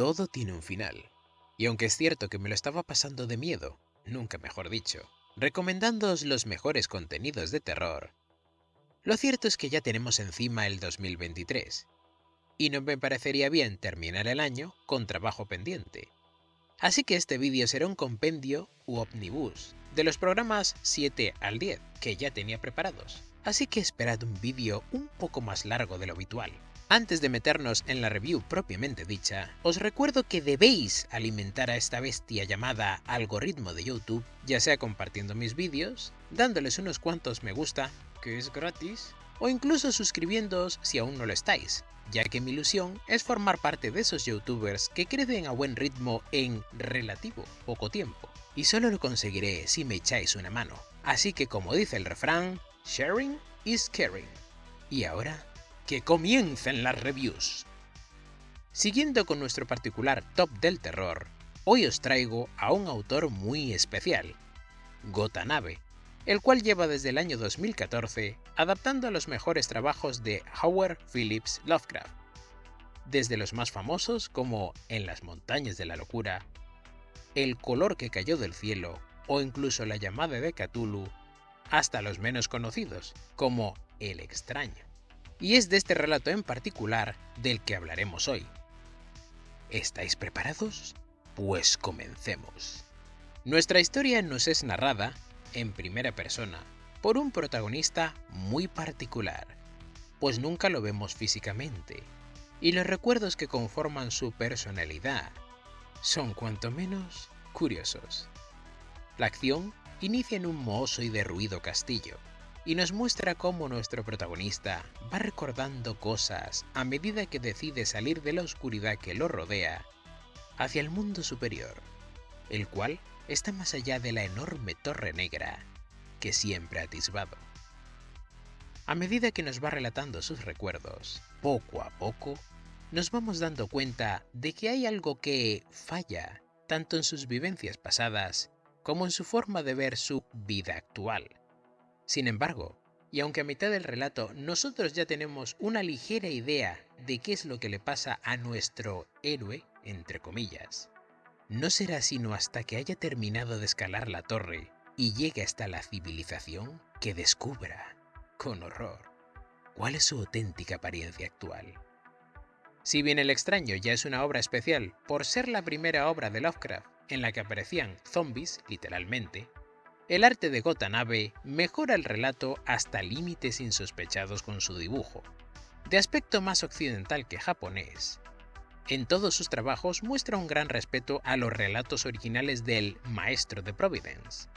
Todo tiene un final. Y aunque es cierto que me lo estaba pasando de miedo, nunca mejor dicho, recomendándoos los mejores contenidos de terror, lo cierto es que ya tenemos encima el 2023, y no me parecería bien terminar el año con trabajo pendiente. Así que este vídeo será un compendio u omnibus de los programas 7 al 10 que ya tenía preparados. Así que esperad un vídeo un poco más largo de lo habitual. Antes de meternos en la review propiamente dicha, os recuerdo que debéis alimentar a esta bestia llamada algoritmo de YouTube, ya sea compartiendo mis vídeos, dándoles unos cuantos me gusta, que es gratis, o incluso suscribiéndoos si aún no lo estáis, ya que mi ilusión es formar parte de esos youtubers que crecen a buen ritmo en relativo poco tiempo, y solo lo conseguiré si me echáis una mano. Así que como dice el refrán, sharing is caring. Y ahora, que comiencen las reviews. Siguiendo con nuestro particular top del terror, hoy os traigo a un autor muy especial, Gotanabe, el cual lleva desde el año 2014 adaptando a los mejores trabajos de Howard Phillips Lovecraft, desde los más famosos como En las montañas de la locura, El color que cayó del cielo o incluso La llamada de Cthulhu, hasta los menos conocidos como El extraño y es de este relato en particular del que hablaremos hoy. ¿Estáis preparados? Pues comencemos. Nuestra historia nos es narrada, en primera persona, por un protagonista muy particular, pues nunca lo vemos físicamente, y los recuerdos que conforman su personalidad son cuanto menos curiosos. La acción inicia en un mohoso y derruido castillo, y nos muestra cómo nuestro protagonista va recordando cosas a medida que decide salir de la oscuridad que lo rodea hacia el mundo superior, el cual está más allá de la enorme torre negra que siempre ha atisbado. A medida que nos va relatando sus recuerdos, poco a poco, nos vamos dando cuenta de que hay algo que falla tanto en sus vivencias pasadas como en su forma de ver su vida actual sin embargo, y aunque a mitad del relato nosotros ya tenemos una ligera idea de qué es lo que le pasa a nuestro héroe, entre comillas, no será sino hasta que haya terminado de escalar la torre y llegue hasta la civilización que descubra, con horror, cuál es su auténtica apariencia actual. Si bien El extraño ya es una obra especial por ser la primera obra de Lovecraft en la que aparecían zombies, literalmente, el arte de Gotanabe mejora el relato hasta límites insospechados con su dibujo, de aspecto más occidental que japonés. En todos sus trabajos muestra un gran respeto a los relatos originales del Maestro de Providence,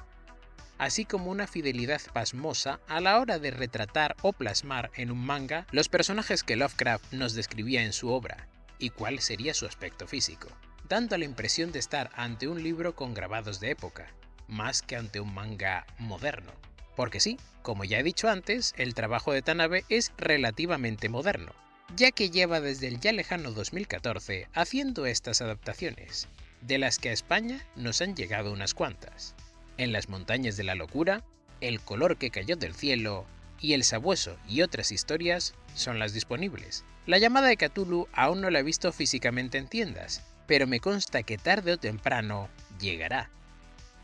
así como una fidelidad pasmosa a la hora de retratar o plasmar en un manga los personajes que Lovecraft nos describía en su obra, y cuál sería su aspecto físico, dando la impresión de estar ante un libro con grabados de época, más que ante un manga moderno. Porque sí, como ya he dicho antes, el trabajo de Tanabe es relativamente moderno, ya que lleva desde el ya lejano 2014 haciendo estas adaptaciones, de las que a España nos han llegado unas cuantas. En las montañas de la locura, El color que cayó del cielo y El sabueso y otras historias son las disponibles. La llamada de Cthulhu aún no la he visto físicamente en tiendas, pero me consta que tarde o temprano llegará.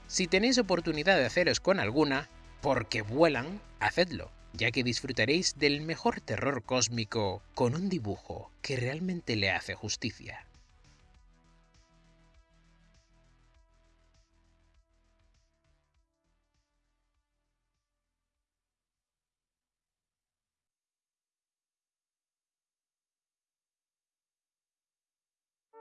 Si tenéis oportunidad de haceros con alguna, porque vuelan, hacedlo, ya que disfrutaréis del mejor terror cósmico con un dibujo que realmente le hace justicia.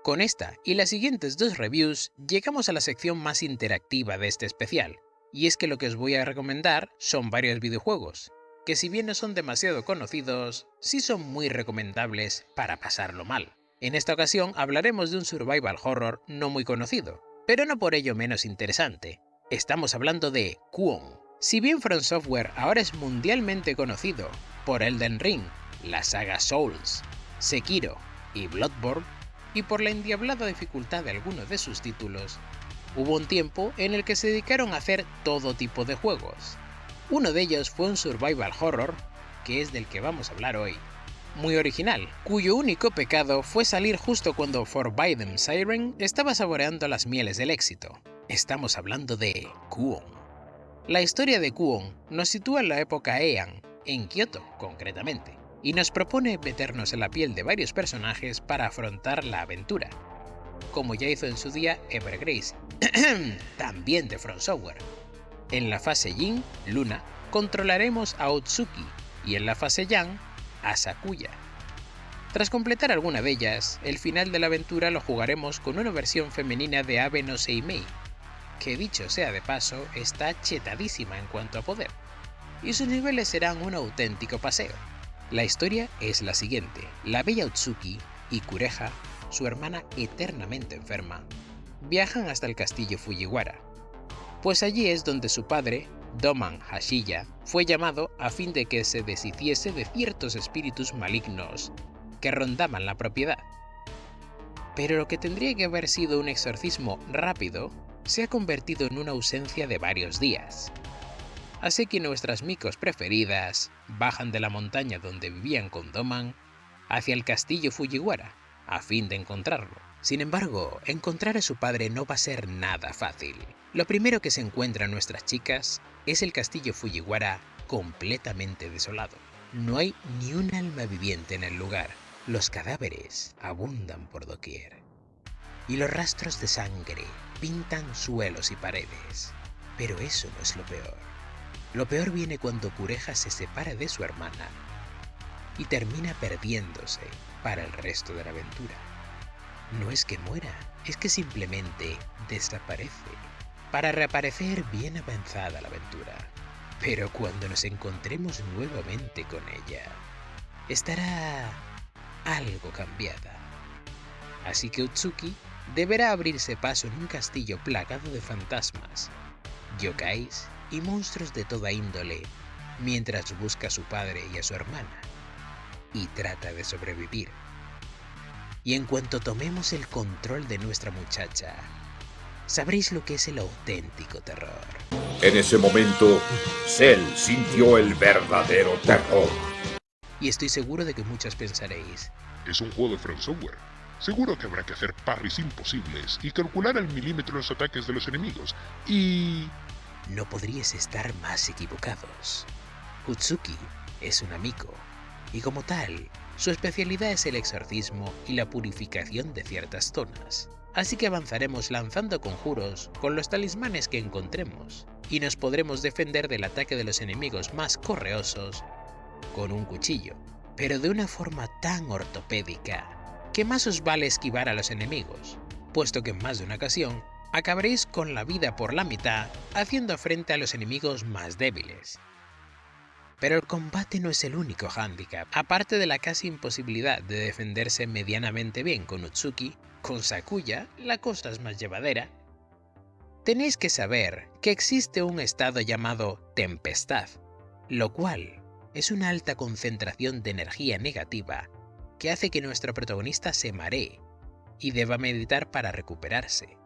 Con esta y las siguientes dos reviews llegamos a la sección más interactiva de este especial, y es que lo que os voy a recomendar son varios videojuegos, que si bien no son demasiado conocidos, sí son muy recomendables para pasarlo mal. En esta ocasión hablaremos de un survival horror no muy conocido, pero no por ello menos interesante. Estamos hablando de Kwon. Si bien From Software ahora es mundialmente conocido por Elden Ring, la saga Souls, Sekiro y Bloodborne, y por la endiablada dificultad de algunos de sus títulos, hubo un tiempo en el que se dedicaron a hacer todo tipo de juegos. Uno de ellos fue un survival horror, que es del que vamos a hablar hoy, muy original, cuyo único pecado fue salir justo cuando Forbidden Siren estaba saboreando las mieles del éxito. Estamos hablando de Kuon. La historia de Kuon nos sitúa en la época Heian, en Kioto concretamente, y nos propone meternos en la piel de varios personajes para afrontar la aventura, como ya hizo en su día Evergrace, también de Front Software. En la fase Yin, Luna, controlaremos a Otsuki y en la fase Yang, a Sakuya. Tras completar alguna de ellas, el final de la aventura lo jugaremos con una versión femenina de Abe no Seimei, que dicho sea de paso, está chetadísima en cuanto a poder, y sus niveles serán un auténtico paseo. La historia es la siguiente, la bella Otsuki y Kureha, su hermana eternamente enferma, viajan hasta el castillo Fujiwara, pues allí es donde su padre, Doman Hashiya, fue llamado a fin de que se deshiciese de ciertos espíritus malignos que rondaban la propiedad. Pero lo que tendría que haber sido un exorcismo rápido se ha convertido en una ausencia de varios días. Así que nuestras micos preferidas bajan de la montaña donde vivían con Doman hacia el castillo Fujiwara, a fin de encontrarlo. Sin embargo, encontrar a su padre no va a ser nada fácil. Lo primero que se encuentran nuestras chicas es el castillo Fujiwara completamente desolado. No hay ni un alma viviente en el lugar. Los cadáveres abundan por doquier. Y los rastros de sangre pintan suelos y paredes. Pero eso no es lo peor. Lo peor viene cuando Cureja se separa de su hermana y termina perdiéndose para el resto de la aventura. No es que muera, es que simplemente desaparece, para reaparecer bien avanzada la aventura. Pero cuando nos encontremos nuevamente con ella, estará algo cambiada. Así que Utsuki deberá abrirse paso en un castillo plagado de fantasmas, yokais y monstruos de toda índole, mientras busca a su padre y a su hermana, y trata de sobrevivir. Y en cuanto tomemos el control de nuestra muchacha, sabréis lo que es el auténtico terror. En ese momento, Cell sintió el verdadero terror. Y estoy seguro de que muchos pensaréis, Es un juego de Front Software. Seguro que habrá que hacer parries imposibles y calcular al milímetro los ataques de los enemigos. Y... no podríais estar más equivocados. Utsuki es un amigo, y como tal, su especialidad es el exorcismo y la purificación de ciertas zonas. Así que avanzaremos lanzando conjuros con los talismanes que encontremos, y nos podremos defender del ataque de los enemigos más correosos con un cuchillo, pero de una forma tan ortopédica que más os vale esquivar a los enemigos, puesto que en más de una ocasión acabaréis con la vida por la mitad haciendo frente a los enemigos más débiles. Pero el combate no es el único hándicap. Aparte de la casi imposibilidad de defenderse medianamente bien con Utsuki, con Sakuya la cosa es más llevadera. Tenéis que saber que existe un estado llamado tempestad, lo cual es una alta concentración de energía negativa que hace que nuestro protagonista se maree y deba meditar para recuperarse.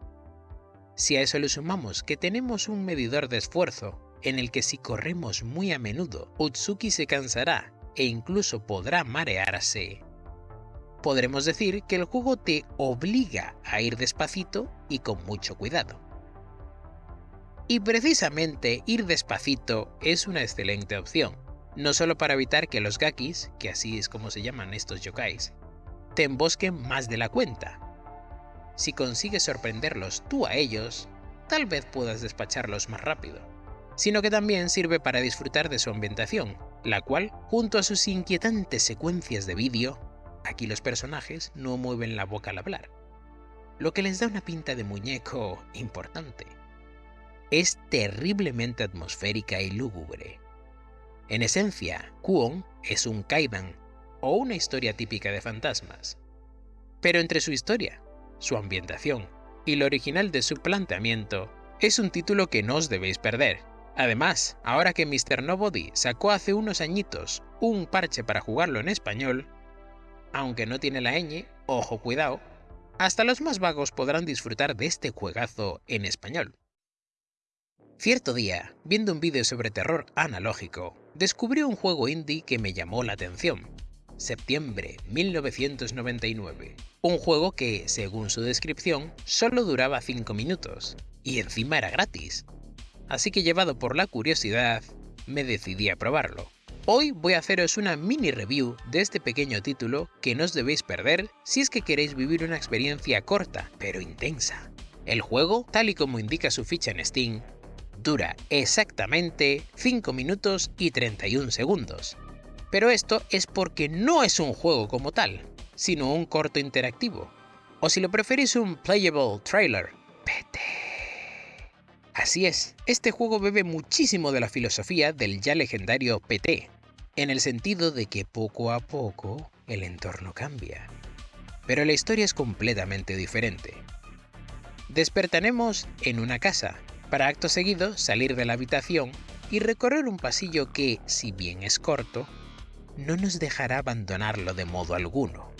Si a eso le sumamos que tenemos un medidor de esfuerzo en el que si corremos muy a menudo, Utsuki se cansará e incluso podrá marearse, podremos decir que el juego te obliga a ir despacito y con mucho cuidado. Y precisamente ir despacito es una excelente opción, no solo para evitar que los gakis, que así es como se llaman estos yokais, te embosquen más de la cuenta. Si consigues sorprenderlos tú a ellos, tal vez puedas despacharlos más rápido, sino que también sirve para disfrutar de su ambientación, la cual, junto a sus inquietantes secuencias de vídeo, aquí los personajes no mueven la boca al hablar, lo que les da una pinta de muñeco importante. Es terriblemente atmosférica y lúgubre, en esencia, Kuon es un kaidan, o una historia típica de fantasmas. Pero entre su historia, su ambientación y lo original de su planteamiento, es un título que no os debéis perder. Además, ahora que Mr. Nobody sacó hace unos añitos un parche para jugarlo en español, aunque no tiene la ñ, ojo cuidado, hasta los más vagos podrán disfrutar de este juegazo en español. Cierto día, viendo un vídeo sobre terror analógico, descubrí un juego indie que me llamó la atención. Septiembre 1999. Un juego que, según su descripción, solo duraba 5 minutos, y encima era gratis. Así que llevado por la curiosidad, me decidí a probarlo. Hoy voy a haceros una mini review de este pequeño título que no os debéis perder si es que queréis vivir una experiencia corta, pero intensa. El juego, tal y como indica su ficha en Steam, dura exactamente 5 minutos y 31 segundos. Pero esto es porque no es un juego como tal, sino un corto interactivo. O si lo preferís un playable trailer. PT. Así es, este juego bebe muchísimo de la filosofía del ya legendario PT, en el sentido de que poco a poco el entorno cambia. Pero la historia es completamente diferente. Despertaremos en una casa, para acto seguido salir de la habitación y recorrer un pasillo que, si bien es corto, no nos dejará abandonarlo de modo alguno,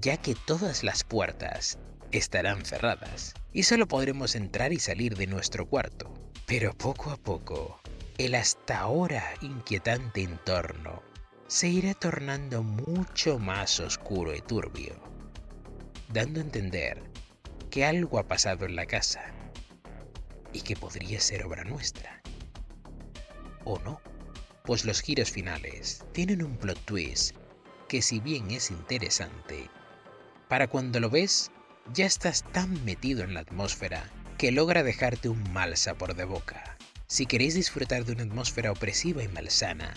ya que todas las puertas estarán cerradas y solo podremos entrar y salir de nuestro cuarto. Pero poco a poco, el hasta ahora inquietante entorno se irá tornando mucho más oscuro y turbio, dando a entender que algo ha pasado en la casa y que podría ser obra nuestra. ¿O no? Pues los giros finales tienen un plot twist que si bien es interesante, para cuando lo ves ya estás tan metido en la atmósfera que logra dejarte un mal sabor de boca. Si queréis disfrutar de una atmósfera opresiva y malsana,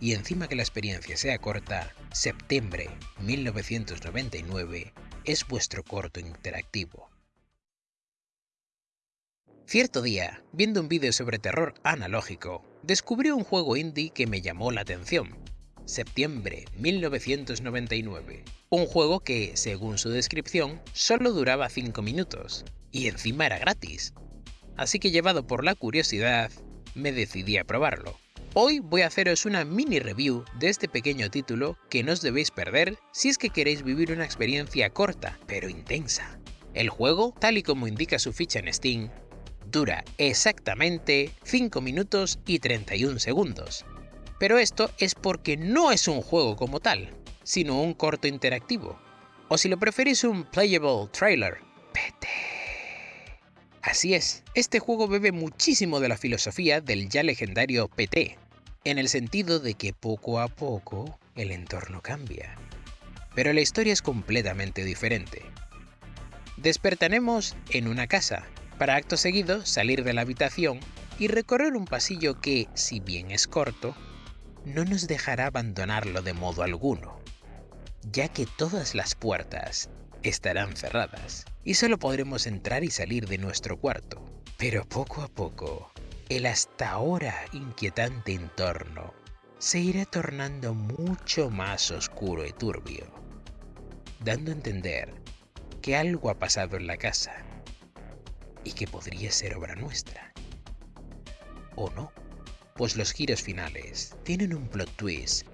y encima que la experiencia sea corta, septiembre 1999 es vuestro corto interactivo. Cierto día, viendo un vídeo sobre terror analógico, descubrí un juego indie que me llamó la atención. Septiembre 1999. Un juego que, según su descripción, solo duraba 5 minutos, y encima era gratis. Así que llevado por la curiosidad, me decidí a probarlo. Hoy voy a haceros una mini review de este pequeño título que no os debéis perder si es que queréis vivir una experiencia corta, pero intensa. El juego, tal y como indica su ficha en Steam, dura exactamente 5 minutos y 31 segundos. Pero esto es porque no es un juego como tal, sino un corto interactivo. O si lo preferís un playable trailer. PT. Así es, este juego bebe muchísimo de la filosofía del ya legendario PT, en el sentido de que poco a poco el entorno cambia. Pero la historia es completamente diferente. Despertaremos en una casa, para acto seguido salir de la habitación y recorrer un pasillo que, si bien es corto, no nos dejará abandonarlo de modo alguno, ya que todas las puertas estarán cerradas y solo podremos entrar y salir de nuestro cuarto. Pero poco a poco, el hasta ahora inquietante entorno se irá tornando mucho más oscuro y turbio, dando a entender que algo ha pasado en la casa y que podría ser obra nuestra. ¿O no? Pues los giros finales tienen un plot twist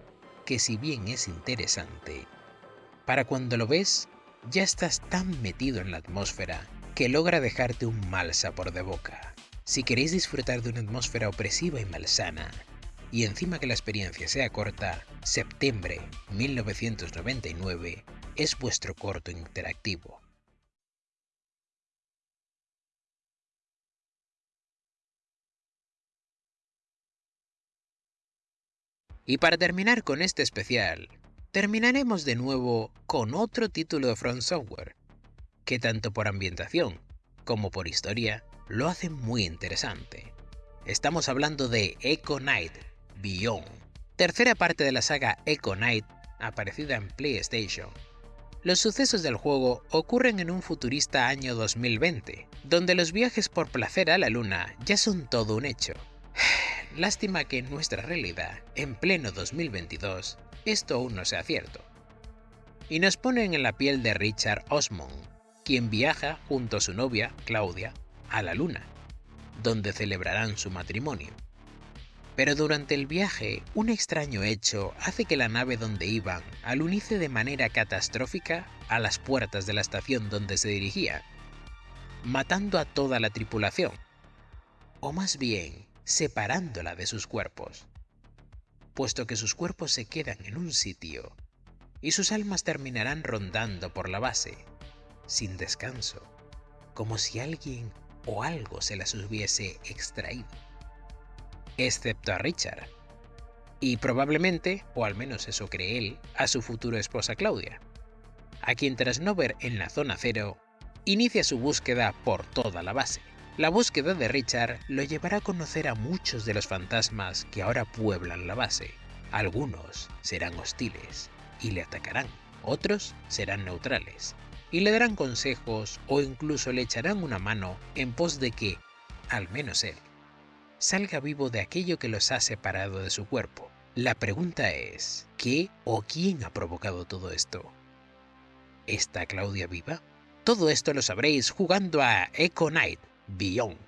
que si bien es interesante, para cuando lo ves ya estás tan metido en la atmósfera que logra dejarte un mal sabor de boca. Si queréis disfrutar de una atmósfera opresiva y malsana, y encima que la experiencia sea corta, septiembre 1999 es vuestro corto interactivo. Y para terminar con este especial, terminaremos de nuevo con otro título de Front Software, que tanto por ambientación como por historia lo hace muy interesante. Estamos hablando de Echo Knight Beyond, tercera parte de la saga Echo Knight aparecida en PlayStation. Los sucesos del juego ocurren en un futurista año 2020, donde los viajes por placer a la luna ya son todo un hecho. Lástima que en nuestra realidad, en pleno 2022, esto aún no sea cierto. Y nos ponen en la piel de Richard Osmond, quien viaja junto a su novia, Claudia, a la Luna, donde celebrarán su matrimonio. Pero durante el viaje, un extraño hecho hace que la nave donde iban alunice de manera catastrófica a las puertas de la estación donde se dirigía, matando a toda la tripulación. O más bien, separándola de sus cuerpos, puesto que sus cuerpos se quedan en un sitio y sus almas terminarán rondando por la base, sin descanso, como si alguien o algo se las hubiese extraído. Excepto a Richard. Y probablemente, o al menos eso cree él, a su futura esposa Claudia, a quien tras no ver en la zona cero, inicia su búsqueda por toda la base. La búsqueda de Richard lo llevará a conocer a muchos de los fantasmas que ahora pueblan la base. Algunos serán hostiles y le atacarán, otros serán neutrales y le darán consejos o incluso le echarán una mano en pos de que, al menos él, salga vivo de aquello que los ha separado de su cuerpo. La pregunta es, ¿qué o quién ha provocado todo esto? ¿Está Claudia viva? Todo esto lo sabréis jugando a Echo Knight Beyond.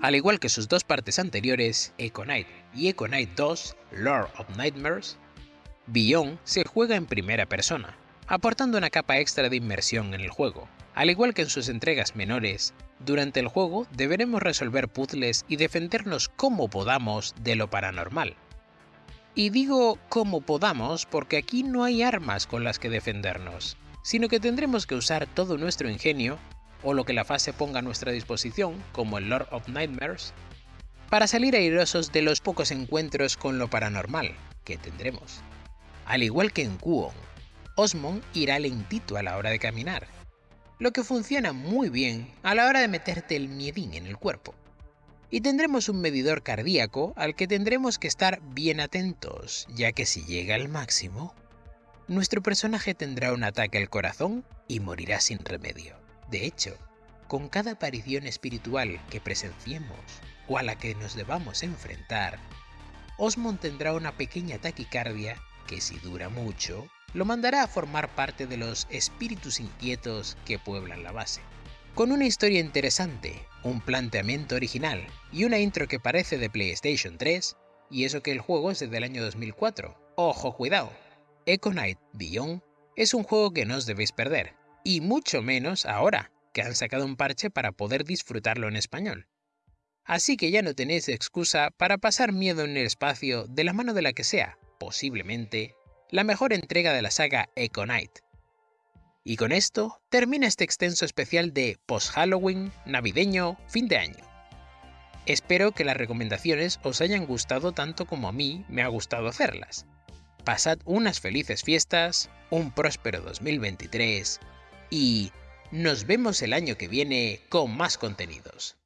Al igual que sus dos partes anteriores, Echo Knight y Echo Knight 2, Lord of Nightmares, Beyond se juega en primera persona, aportando una capa extra de inmersión en el juego. Al igual que en sus entregas menores, durante el juego deberemos resolver puzzles y defendernos como podamos de lo paranormal. Y digo como podamos porque aquí no hay armas con las que defendernos, sino que tendremos que usar todo nuestro ingenio o lo que la fase ponga a nuestra disposición, como el Lord of Nightmares, para salir airosos de los pocos encuentros con lo paranormal que tendremos. Al igual que en Kuon, Osmond irá lentito a la hora de caminar, lo que funciona muy bien a la hora de meterte el miedín en el cuerpo. Y tendremos un medidor cardíaco al que tendremos que estar bien atentos, ya que si llega al máximo, nuestro personaje tendrá un ataque al corazón y morirá sin remedio. De hecho, con cada aparición espiritual que presenciemos o a la que nos debamos enfrentar, Osmond tendrá una pequeña taquicardia que si dura mucho, lo mandará a formar parte de los espíritus inquietos que pueblan la base. Con una historia interesante, un planteamiento original y una intro que parece de PlayStation 3, y eso que el juego es desde el año 2004. ¡Ojo, cuidado! Echo Knight Beyond es un juego que no os debéis perder, y mucho menos ahora, que han sacado un parche para poder disfrutarlo en español. Así que ya no tenéis excusa para pasar miedo en el espacio de la mano de la que sea, posiblemente, la mejor entrega de la saga Echo Knight. Y con esto termina este extenso especial de post-Halloween, navideño, fin de año. Espero que las recomendaciones os hayan gustado tanto como a mí me ha gustado hacerlas. Pasad unas felices fiestas, un próspero 2023 y nos vemos el año que viene con más contenidos.